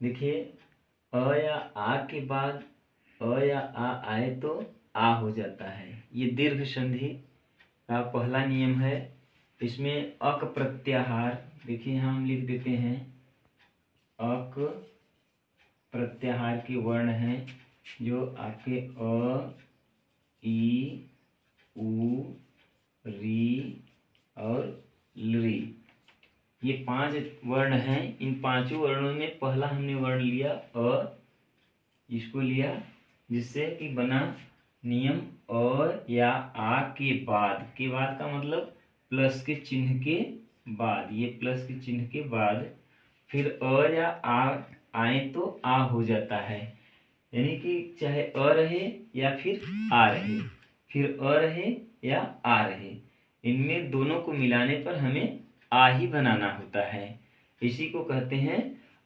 देखिए, अ या आ के बाद अ या आ आए तो आ हो जाता है। ये दीर्घ संधि का पहला नियम है। इसमें अक प्रत्याहार, देखिए हम लिख देते हैं। अक प्रत्याहार के वर्ण हैं, जो आपके अ, ई, उ, री ये पाँच वर्ण हैं। इन पाँचों वर्णों में पहला हमने वर्ण लिया अ, इसको लिया, जिससे कि बना नियम अ या आ के बाद। के बाद का मतलब प्लस के चिन्ह के बाद। ये प्लस के चिन्ह के बाद। फिर अ या आ, आए तो आ हो जाता है। यानी कि चाहे अ रहे या फिर आ रहे। फिर अ रहे या आ रहे। इनमें दोनों को मिलाने पर हमें आ ही बनाना होता है। इसी को कहते हैं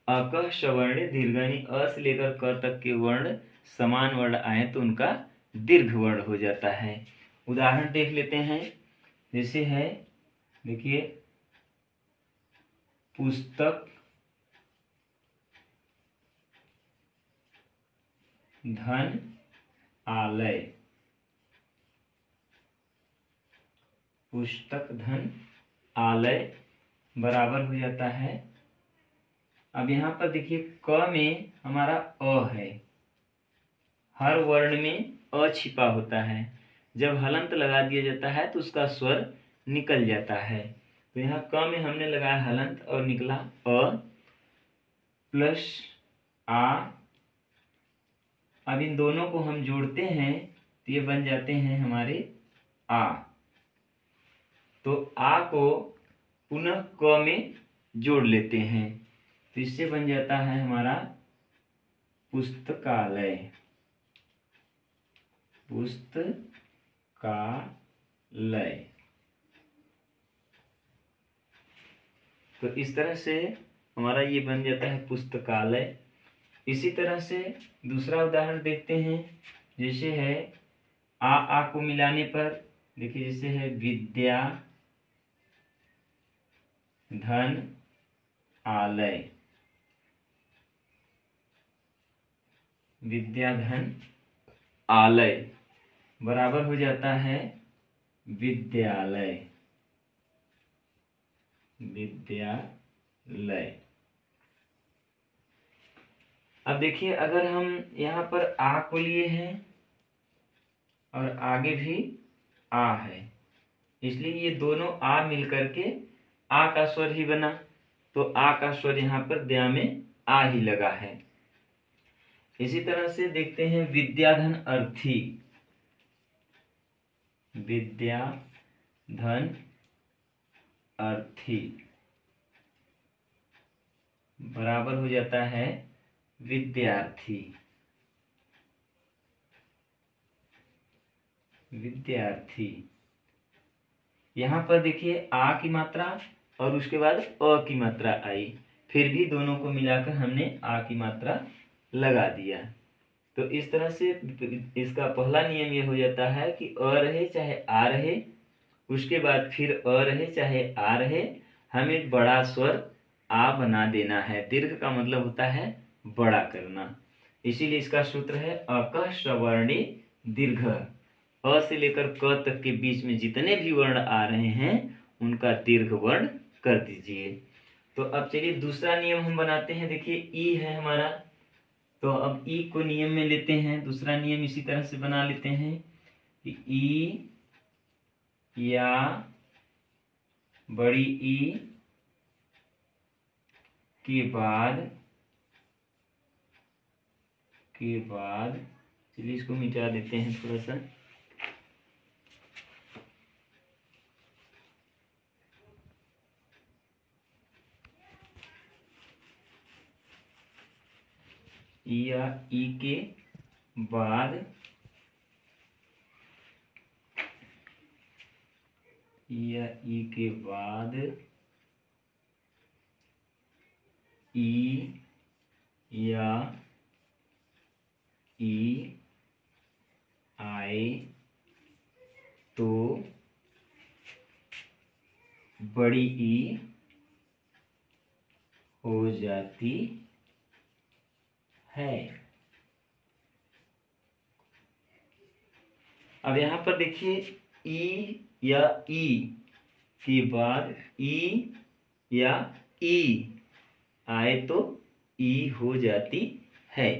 अकह सवर्ण दीर्घानी अ से लेकर क तक के वर्ण समान वर्ण आए तो उनका दीर्घ वर्ण हो जाता है। उदाहरण देख लेते हैं। जैसे है, देखिए, पुस्तक धन आलय। पुस्तक धन आलय बराबर हो जाता है। अब यहाँ पर देखिए, क में हमारा अ है। हर वर्ण में अ छिपा होता है। जब हलंत लगा दिया जाता है तो उसका स्वर निकल जाता है। तो यहाँ क में हमने लगाया हलंत और निकला अ। प्लस आ। अब इन दोनों को हम जोड़ते हैं तो ये बन जाते हैं हमारे आ। तो आ को पुनः क में जोड़ लेते हैं। तो इससे बन जाता है हमारा पुस्तकालय। पुस्तकालय। तो इस तरह से हमारा ये बन जाता है पुस्तकालय। इसी तरह से दूसरा उदाहरण देखते हैं। जैसे है, आ आ को मिलाने पर, देखिए जैसे है, विद्या धन आलय। विद्याधन आलय। बराबर हो जाता है विद्यालय। विद्यालय। अब देखिए, अगर हम यहाँ पर आ को लिए हैं और आगे भी आ है, इसलिए ये दोनों आ मिलकर के आ का स्वर ही बना तो आ का स्वर यहाँ पर दया में आ ही लगा है। इसी तरह से देखते हैं विद्याधन अर्थी। विद्या धन अर्थी। बराबर हो जाता है विद्यार्थी। विद्यार्थी। यहाँ पर देखिए, आ की मात्रा और उसके बाद अ की मात्रा आई। फिर भी दोनों को मिलाकर हमने आ की मात्रा लगा दिया। तो इस तरह से इसका पहला नियम ये हो जाता है कि अ रहे चाहे आ रहे, उसके बाद फिर अ रहे चाहे आ रहे, हमें बड़ा स्वर आ बना देना है। दीर्घ का मतलब होता है बड़ा करना। इसीलिए इसका सूत्र है अक सवर्णी दीर्घ। अ से लेकर क तक के बीच में जितने भी वर्ण आ रहे हैं, उनका दीर्घ वर्ण कर दीजिए। तो अब चलिए दूसरा नियम हम बनाते हैं। देखिए, ई है हमारा। तो अब ई को नियम में लेते हैं। दूसरा नियम इसी तरह से बना लेते हैं कि ई या बड़ी ई के बाद के बाद, चलिए इसको मिटा देते हैं थोड़ा सा। या ई के बाद या ई के बाद ई या ई आए तो बड़ी ई हो जाती है। अब यहाँ पर देखिए, ई या ई के बाद ई या ई। आए तो ई हो जाती है।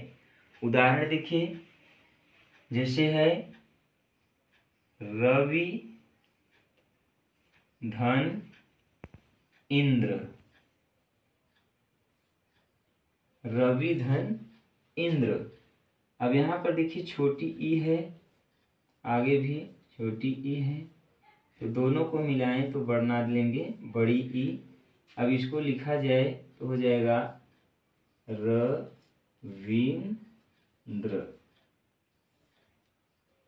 उदाहरण देखिए, जैसे है, रवि धन इंद्र। रवि धन इंद्र। अब यहाँ पर देखिए छोटी ई है, आगे भी छोटी ई है तो दोनों को मिलाएँ तो बढ़ना लेंगे, बड़ी ई। अब इसको लिखा जाए तो हो जाएगा रविंद्र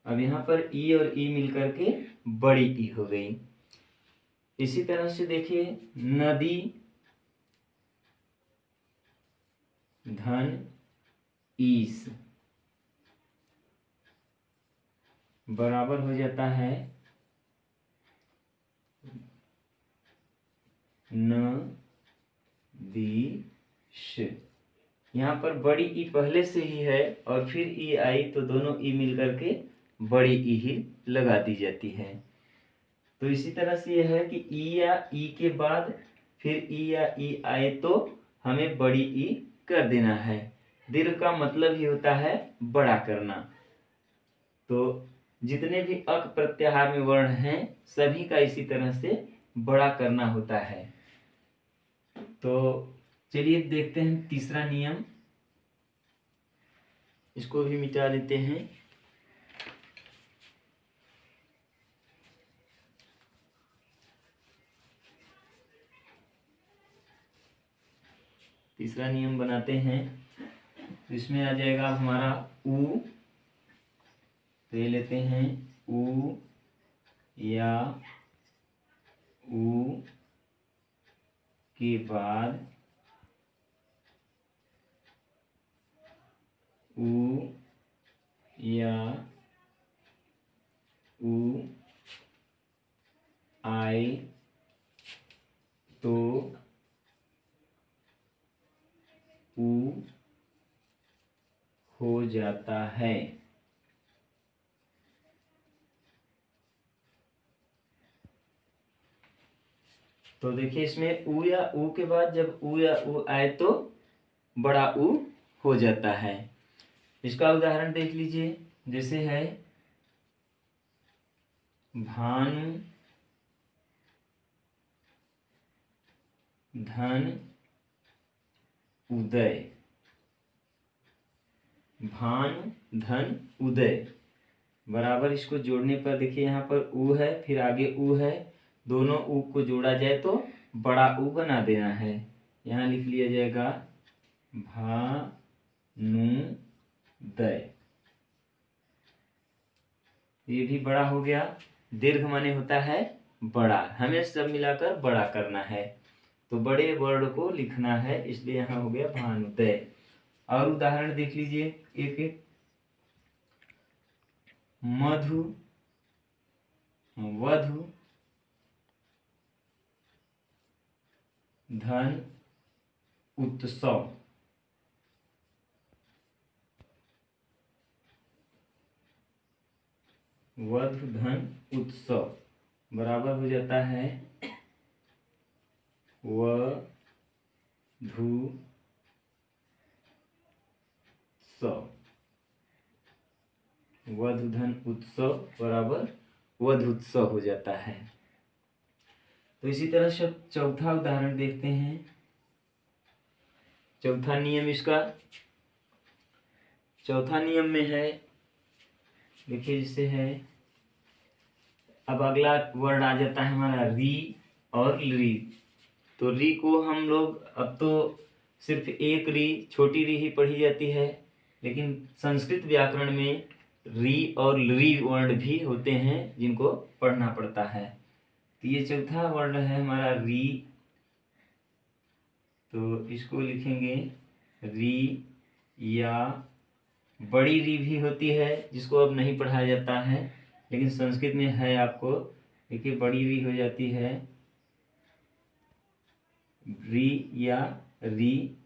अब यहाँ पर ई और ई मिलकर के बड़ी ई हो गई। इसी तरह से देखिए, नदी, धन ईस। बराबर हो जाता है न दी यहाँ पर बड़ी ई पहले से ही है और फिर ई आई तो दोनों ई मिलकर के बड़ी ई ही लगा दी जाती है। तो इसी तरह से यह है कि ई या ई के बाद फिर ई या ई आए तो हमें बड़ी ई कर देना है। दीर्घ का मतलब ही होता है बड़ा करना। तो जितने भी अक प्रत्याहार में वर्ण हैं, सभी का इसी तरह से बड़ा करना होता है। तो चलिए देखते हैं तीसरा नियम। इसको भी मिटा देते हैं। तीसरा नियम बनाते हैं। तो इसमें आ जाएगा हमारा उ तो ये लेते हैं उ या उ के बाद उ या उ आए तो हो जाता है। तो देखिए इसमें उ या उ के बाद जब उ या उ आए तो बड़ा उ हो जाता है। इसका उदाहरण देख लीजिए। जैसे है, भानु, धन, उदय। भानु, धन, उदय। बराबर इसको जोड़ने पर देखिए यहाँ पर उ है, फिर आगे उ है। दोनों उ को जोड़ा जाए तो बड़ा उ बना देना है। यहाँ लिख लिया जाएगा भानु दय ये भी बड़ा हो गया। दीर्घ माने होता है बड़ा। हमें सब मिलाकर बड़ा करना है। तो बड़े वर्ड को लिखना है, इसलिए यहाँ हो गया भानुदय। और उदाहरण देख लीजिए, एक एक मधु, वधु, धन, उत्सव। वधु, धन, उत्सव, बराबर हो जाता है व धु स वधु धन उत्सव बराबर वधुत्सव हो जाता है। तो इसी तरह से चौथा उदाहरण देखते हैं। चौथा नियम इसका। चौथा नियम में है, देखिए जिससे है। अब अगला वर्ड आ जाता है हमारा री और री तो री को हम लोग, अब तो सिर्फ़ एक री, छोटी री ही पढ़ी जाती है। लेकिन संस्कृत व्याकरण में री और री वर्ण भी होते हैं जिनको पढ़ना पड़ता है। तो ये चौथा वर्ण है हमारा री। तो इसको लिखेंगे री या बड़ी री भी होती है, जिसको अब नहीं पढ़ाया जाता है, लेकिन संस्कृत में है आपको। देखिए, बड़ी री हो जाती है। री या री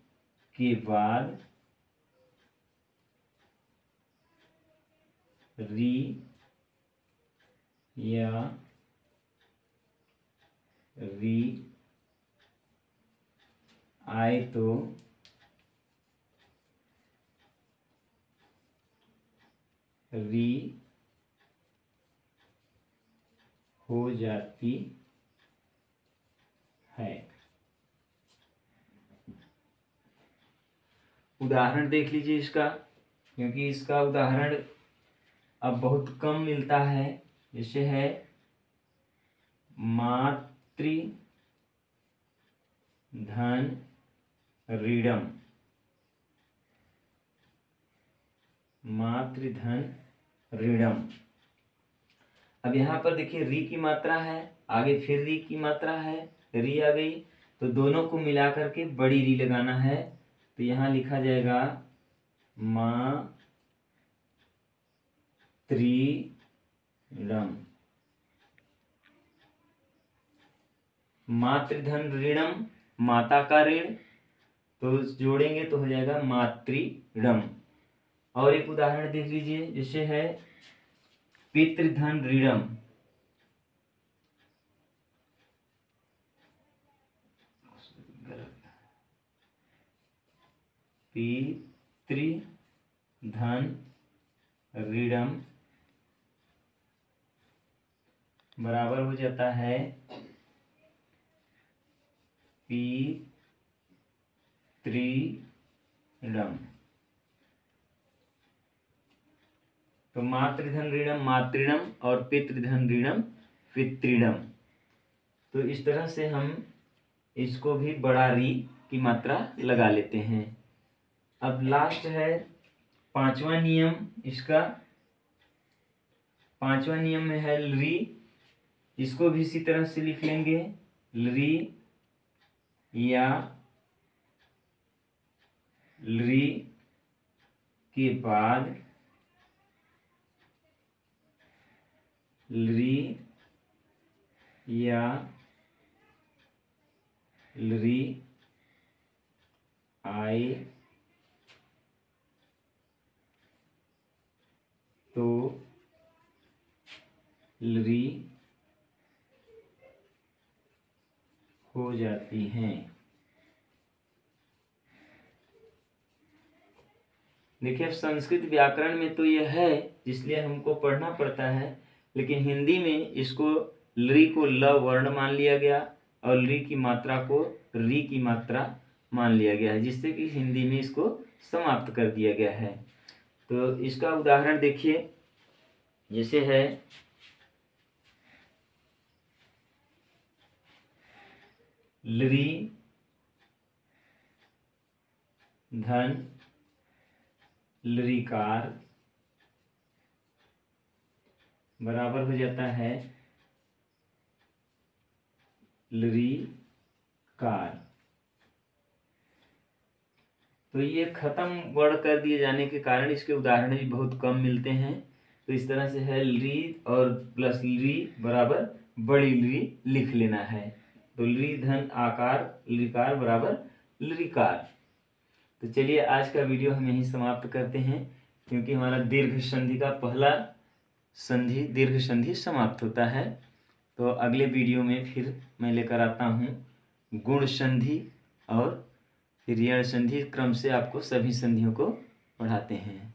के बाद री या री आए तो री हो जाती है। उदाहरण देख लीजिए इसका, क्योंकि इसका उदाहरण अब बहुत कम मिलता है। जैसे है, मातृ धन ऋणम। मातृधन ऋणम। अब यहाँ पर देखिए, री की मात्रा है, आगे फिर री की मात्रा है, री आ गई। तो दोनों को मिला करके बड़ी री लगाना है। तो यहाँ लिखा जाएगा, माँ त्रिणम मातृधन ऋणम, माता का ऋण तो जोड़ेंगे तो हो जाएगा मातृणम और एक उदाहरण देख लीजिए जैसे है, पितृधन ऋणम। पितृधन ऋणम। बराबर हो जाता है पितृणम तो मातृधन ऋणम मातृणम और पितृधन ऋणम पितृणम। तो इस तरह से हम इसको भी बड़ा री की मात्रा लगा लेते हैं। अब लास्ट है पांचवा नियम, इसका पांचवा नियम में है री इसको भी इसी तरह से लिख लेंगे। री या री के बाद लरी या लरी आए तो लरी हो जाती हैं। देखिए, अब संस्कृत व्याकरण में तो यह है इसलिए हमको पढ़ना पड़ता है, लेकिन हिंदी में इसको लरी को ल वर्ण मान लिया गया और लरी की मात्रा को री की मात्रा मान लिया गया है, जिससे कि हिंदी में इसको समाप्त कर दिया गया है। तो इसका उदाहरण देखिए, जैसे है लरी धन, लरिकार, बराबर हो जाता है लरी कार तो ये खत्म वर्ड कर दिए जाने के कारण इसके उदाहरण भी बहुत कम मिलते हैं। तो इस तरह से है ली और प्लस ली बराबर बड़ी ली लिख लेना है। तो ली धन आकार, लिकार बराबर लिकार। तो चलिए आज का वीडियो हम यहीं समाप्त करते हैं, क्योंकि हमारा दीर्घ संधि का पहला संधि, दीर्घ संधि समाप्त होता है। तो अगले वीडियो में फिर मैं लेकर आता हूँ गुण संधि और ऋण संधि। क्रम से आपको सभी संधियों को पढ़ाते हैं।